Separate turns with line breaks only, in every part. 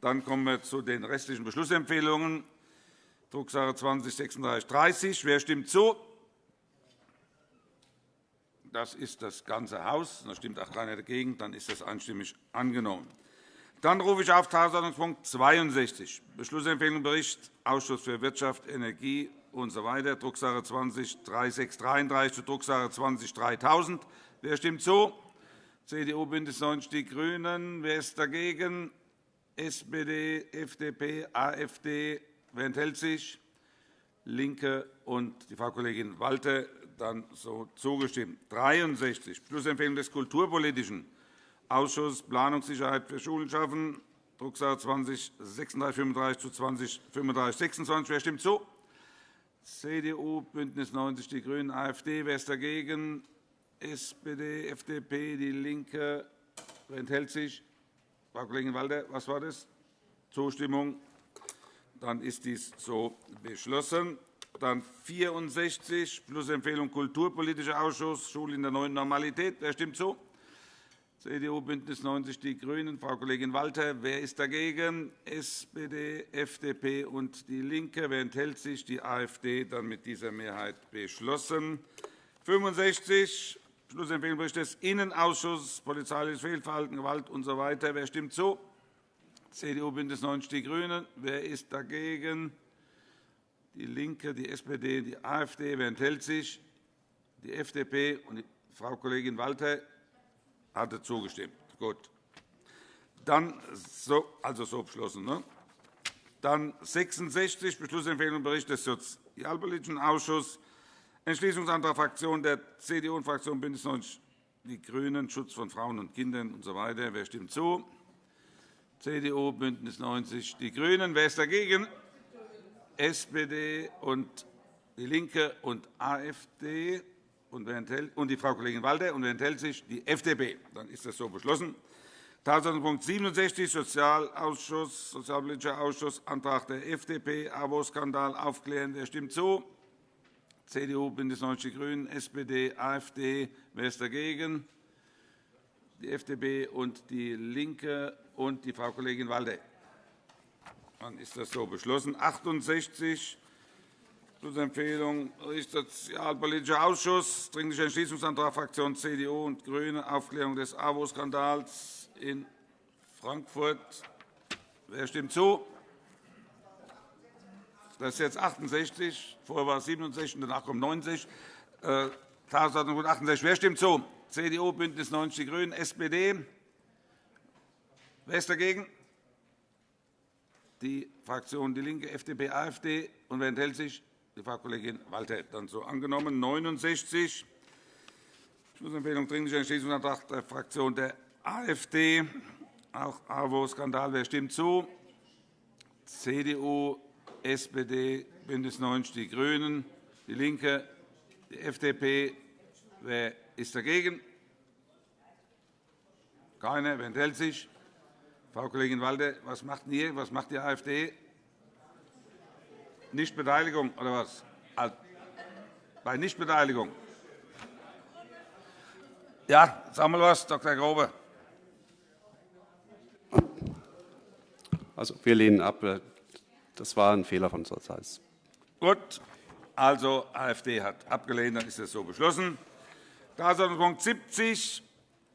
Dann kommen wir zu den restlichen Beschlussempfehlungen. Drucksache 20-3630. Wer stimmt zu? Das ist das ganze Haus. Da stimmt auch keiner dagegen. Dann ist das einstimmig angenommen. Dann rufe ich auf Tagesordnungspunkt 62, Beschlussempfehlung Bericht Ausschuss für Wirtschaft, Energie usw. So Drucksache 20-3633 zu Drucksache 20-3000. Wer stimmt zu? CDU, BÜNDNIS 90 die GRÜNEN. Wer ist dagegen? SPD, FDP, AfD. Wer enthält sich? LINKE und die Frau Kollegin Walter dann so zugestimmt. 63. Beschlussempfehlung des Kulturpolitischen Ausschusses Planungssicherheit für Schulen schaffen, Drucksache 20 3635 zu 20 3526. Wer stimmt zu? CDU, BÜNDNIS 90 die GRÜNEN, AfD. Wer ist dagegen? SPD, FDP, DIE LINKE. Wer enthält sich? Frau Kollegin Walter, was war das? Zustimmung. Dann ist dies so beschlossen. Dann 64, Schlussempfehlung Kulturpolitischer Ausschuss, Schule in der neuen Normalität. Wer stimmt zu? CDU, BÜNDNIS 90 die GRÜNEN. Frau Kollegin Walter. Wer ist dagegen? SPD, FDP und DIE LINKE. Wer enthält sich? Die AfD. Dann mit dieser Mehrheit beschlossen. 65, Schlussempfehlung Bericht des Innenausschusses, polizeiliches Fehlverhalten, Gewalt usw. So Wer stimmt zu? CDU, BÜNDNIS 90 die GRÜNEN. Wer ist dagegen? DIE LINKE, die SPD, die AfD. Wer enthält sich? Die FDP und Frau Kollegin Walter hatte zugestimmt. Gut. Dann so, also so beschlossen. Ne? Dann 66 Beschlussempfehlung Bericht des Sozialpolitischen Ausschusses, Entschließungsantrag Fraktion der CDU und Fraktion BÜNDNIS 90 die GRÜNEN, Schutz von Frauen und Kindern usw. So Wer stimmt zu? CDU, BÜNDNIS 90 die GRÜNEN. Wer ist dagegen? SPD und DIE LINKE und AfD und, die Frau Kollegin Walter. Und wer enthält sich? Die FDP. Dann ist das so beschlossen. Tagesordnungspunkt 67, Sozialausschuss, Sozialpolitischer Ausschuss, Antrag der FDP, AWO-Skandal aufklären. Wer stimmt zu? CDU, BÜNDNIS 90 die GRÜNEN, SPD, AfD. Wer ist dagegen? Die FDP und DIE LINKE und die Frau Kollegin Walter. Dann ist das so beschlossen. 68 Schlussempfehlung Sozialpolitischer Ausschuss, Dringlicher Entschließungsantrag Fraktion CDU und GRÜNE, Aufklärung des AWO-Skandals in Frankfurt. Wer stimmt zu? Das ist jetzt 68. Vorher war es 67, danach kommt 90. Äh, Tagesordnungspunkt 68. Wer stimmt zu? CDU, BÜNDNIS 90 die GRÜNEN, SPD. Wer ist dagegen? die Fraktionen DIE LINKE, FDP, AfD. Und wer enthält sich? Die Frau Kollegin Walter. Dann so angenommen. 69. Schlussempfehlung Dringlicher Entschließungsantrag der Fraktion der AfD. Auch AWO-Skandal. Wer stimmt zu? CDU, SPD, BÜNDNIS 90 die GRÜNEN, DIE LINKE, die FDP. Wer ist dagegen? Keiner. Wer enthält sich? Frau Kollegin Walter, was macht ihr? Was macht die AfD? Nichtbeteiligung oder was? Bei Nichtbeteiligung. Ja, sag mal was, Dr. Grobe.
Also, wir lehnen ab. Das war ein Fehler von unserer Seite.
Gut. Also, AfD hat abgelehnt. Dann ist das so beschlossen. Tagesordnungspunkt 70,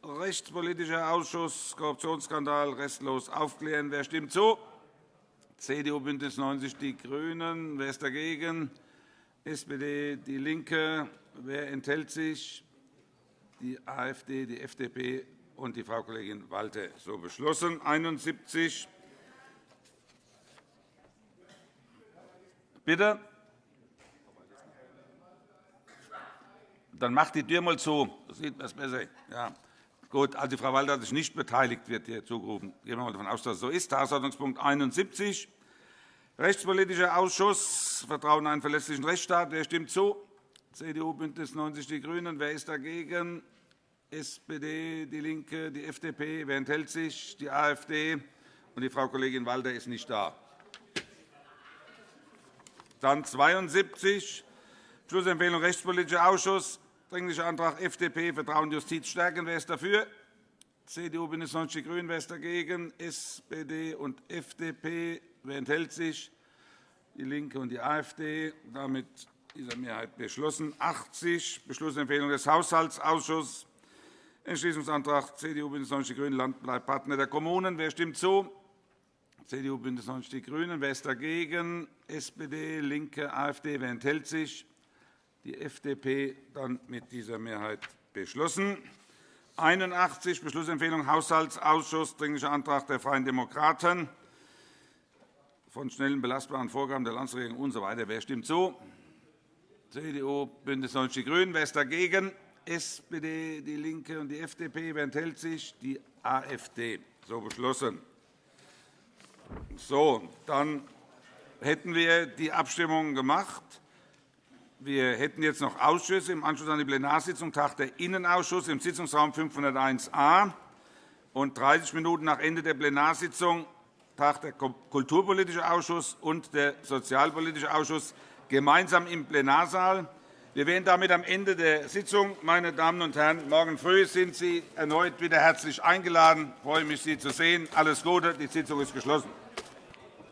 Rechtspolitischer Ausschuss, Korruptionsskandal restlos aufklären. Wer stimmt zu? CDU, BÜNDNIS 90 die GRÜNEN. Wer ist dagegen? SPD, DIE LINKE. Wer enthält sich? Die AfD, die FDP und die Frau Kollegin Walter. So beschlossen. 71. Bitte? Dann macht die Tür mal zu. Das sieht man besser. Ja. Gut, also Frau Walter hat sich nicht beteiligt, wird hier zugerufen. Gehen wir mal davon aus, dass es so ist. Tagesordnungspunkt 71, Rechtspolitischer Ausschuss, Vertrauen in einen verlässlichen Rechtsstaat. Wer stimmt zu? CDU, BÜNDNIS 90 die GRÜNEN. Wer ist dagegen? SPD, DIE LINKE, die FDP. Wer enthält sich? Die AfD. Und die Frau Kollegin Walter ist nicht da. Dann 72, Schlussempfehlung Rechtspolitischer Ausschuss, Dringlicher Antrag FDP, Vertrauen Justiz stärken. Wer ist dafür? CDU, BÜNDNIS 90 die GRÜNEN. Wer ist dagegen? SPD und FDP. Wer enthält sich? DIE LINKE und die AfD. Damit dieser Mehrheit beschlossen. 80 Beschlussempfehlung des Haushaltsausschusses. Entschließungsantrag CDU, BÜNDNIS 90 die GRÜNEN. Land bleibt Partner der Kommunen. Wer stimmt zu? CDU, BÜNDNIS 90 die GRÜNEN. Wer ist dagegen? SPD, LINKE, AfD. Wer enthält sich? Die FDP. Dann mit dieser Mehrheit beschlossen. 81 Beschlussempfehlung Haushaltsausschuss, Dringlicher Antrag der Freien Demokraten von schnellen, belastbaren Vorgaben der Landesregierung usw. So Wer stimmt zu? CDU, BÜNDNIS 90 die GRÜNEN. Wer ist dagegen? SPD, DIE LINKE und die FDP. Wer enthält sich? Die AfD. So beschlossen. So, dann hätten wir die Abstimmung gemacht. Wir hätten jetzt noch Ausschüsse. Im Anschluss an die Plenarsitzung tagt der Innenausschuss im Sitzungsraum 501a. Und 30 Minuten nach Ende der Plenarsitzung tagt der Kulturpolitische Ausschuss und der Sozialpolitische Ausschuss gemeinsam im Plenarsaal. Wir wären damit am Ende der Sitzung. Meine Damen und Herren, morgen früh sind Sie erneut wieder herzlich eingeladen. Ich freue mich, Sie zu sehen. Alles Gute. Die Sitzung ist geschlossen.